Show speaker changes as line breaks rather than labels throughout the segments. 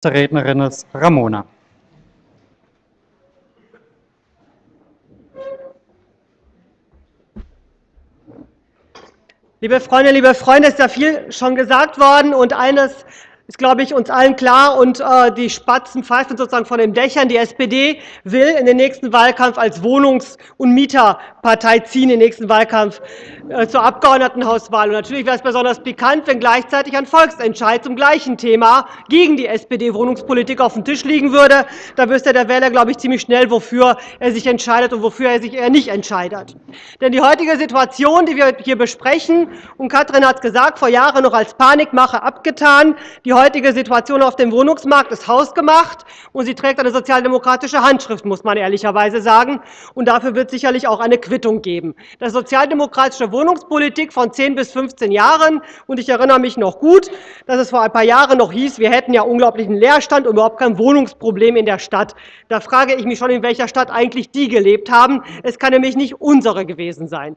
Nächste Rednerin ist Ramona.
Liebe Freundinnen, liebe Freunde, es ist ja viel schon gesagt worden und eines ist, glaube ich, uns allen klar. Und äh, die Spatzen pfeifen sozusagen von den Dächern. Die SPD will in den nächsten Wahlkampf als Wohnungs- und Mieterpartei ziehen, den nächsten Wahlkampf äh, zur Abgeordnetenhauswahl. Und natürlich wäre es besonders pikant, wenn gleichzeitig ein Volksentscheid zum gleichen Thema gegen die SPD-Wohnungspolitik auf dem Tisch liegen würde. Da wüsste der Wähler, glaube ich, ziemlich schnell, wofür er sich entscheidet und wofür er sich eher nicht entscheidet. Denn die heutige Situation, die wir hier besprechen, und Katrin hat es gesagt, vor Jahren noch als Panikmache abgetan, die heutige Situation auf dem Wohnungsmarkt ist hausgemacht, und sie trägt eine sozialdemokratische Handschrift, muss man ehrlicherweise sagen. Und dafür wird sicherlich auch eine Quittung geben. Das sozialdemokratische Wohnungspolitik von 10 bis 15 Jahren, und ich erinnere mich noch gut, dass es vor ein paar Jahren noch hieß, wir hätten ja unglaublichen Leerstand und überhaupt kein Wohnungsproblem in der Stadt. Da frage ich mich schon, in welcher Stadt eigentlich die gelebt haben. Es kann nämlich nicht unsere gewesen sein.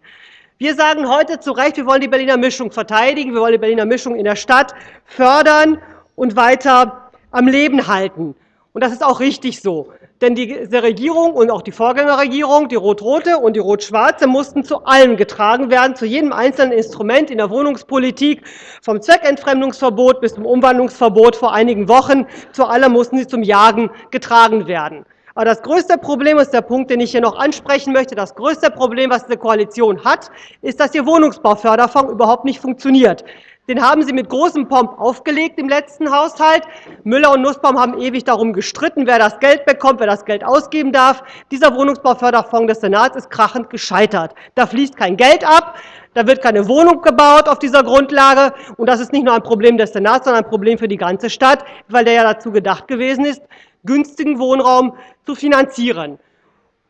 Wir sagen heute zu Recht, wir wollen die Berliner Mischung verteidigen, wir wollen die Berliner Mischung in der Stadt fördern und weiter am Leben halten. Und das ist auch richtig so. Denn diese Regierung und auch die Vorgängerregierung, die rot-rote und die rot-schwarze, mussten zu allem getragen werden, zu jedem einzelnen Instrument in der Wohnungspolitik, vom Zweckentfremdungsverbot bis zum Umwandlungsverbot vor einigen Wochen. Zu allem mussten sie zum Jagen getragen werden. Aber das größte Problem ist der Punkt, den ich hier noch ansprechen möchte. Das größte Problem, was diese Koalition hat, ist, dass Ihr Wohnungsbauförderfonds überhaupt nicht funktioniert. Den haben Sie mit großem Pomp aufgelegt im letzten Haushalt. Müller und Nussbaum haben ewig darum gestritten, wer das Geld bekommt, wer das Geld ausgeben darf. Dieser Wohnungsbauförderfonds des Senats ist krachend gescheitert. Da fließt kein Geld ab, da wird keine Wohnung gebaut auf dieser Grundlage. Und das ist nicht nur ein Problem des Senats, sondern ein Problem für die ganze Stadt, weil der ja dazu gedacht gewesen ist, günstigen Wohnraum zu finanzieren.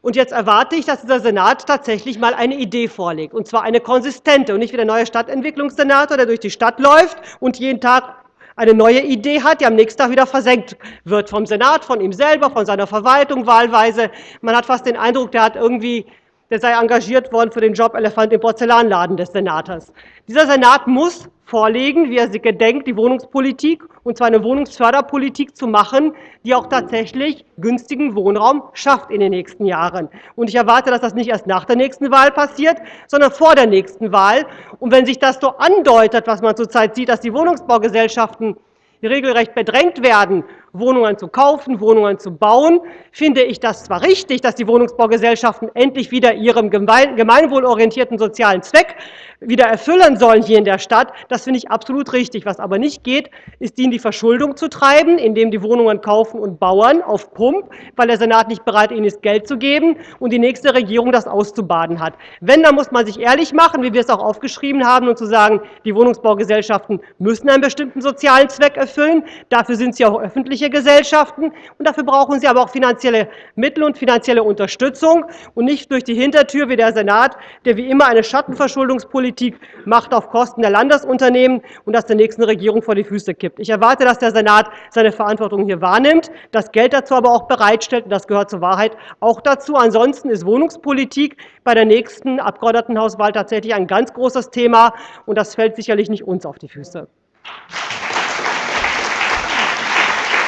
Und jetzt erwarte ich, dass dieser Senat tatsächlich mal eine Idee vorlegt, und zwar eine konsistente und nicht wie der neue Stadtentwicklungssenator, der durch die Stadt läuft und jeden Tag eine neue Idee hat, die am nächsten Tag wieder versenkt wird vom Senat, von ihm selber, von seiner Verwaltung wahlweise. Man hat fast den Eindruck, der hat irgendwie der sei engagiert worden für den Job Elefant im Porzellanladen des Senators. Dieser Senat muss vorlegen, wie er sich gedenkt, die Wohnungspolitik, und zwar eine Wohnungsförderpolitik zu machen, die auch tatsächlich günstigen Wohnraum schafft in den nächsten Jahren. Und ich erwarte, dass das nicht erst nach der nächsten Wahl passiert, sondern vor der nächsten Wahl. Und wenn sich das so andeutet, was man zurzeit sieht, dass die Wohnungsbaugesellschaften regelrecht bedrängt werden, Wohnungen zu kaufen, Wohnungen zu bauen, finde ich das zwar richtig, dass die Wohnungsbaugesellschaften endlich wieder ihrem gemeinwohlorientierten sozialen Zweck wieder erfüllen sollen hier in der Stadt. Das finde ich absolut richtig. Was aber nicht geht, ist, die in die Verschuldung zu treiben, indem die Wohnungen kaufen und bauen auf Pump, weil der Senat nicht bereit ihnen ist, Geld zu geben und die nächste Regierung das auszubaden hat. Wenn, dann muss man sich ehrlich machen, wie wir es auch aufgeschrieben haben, und zu sagen, die Wohnungsbaugesellschaften müssen einen bestimmten sozialen Zweck erfüllen. Dafür sind sie auch öffentlich öffentliche Gesellschaften. Und dafür brauchen sie aber auch finanzielle Mittel und finanzielle Unterstützung und nicht durch die Hintertür wie der Senat, der wie immer eine Schattenverschuldungspolitik macht auf Kosten der Landesunternehmen und das der nächsten Regierung vor die Füße kippt. Ich erwarte, dass der Senat seine Verantwortung hier wahrnimmt, das Geld dazu aber auch bereitstellt, und das gehört zur Wahrheit auch dazu. Ansonsten ist Wohnungspolitik bei der nächsten Abgeordnetenhauswahl tatsächlich ein ganz großes Thema, und das fällt sicherlich nicht uns auf die Füße.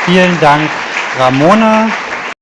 Vielen Dank, Ramona.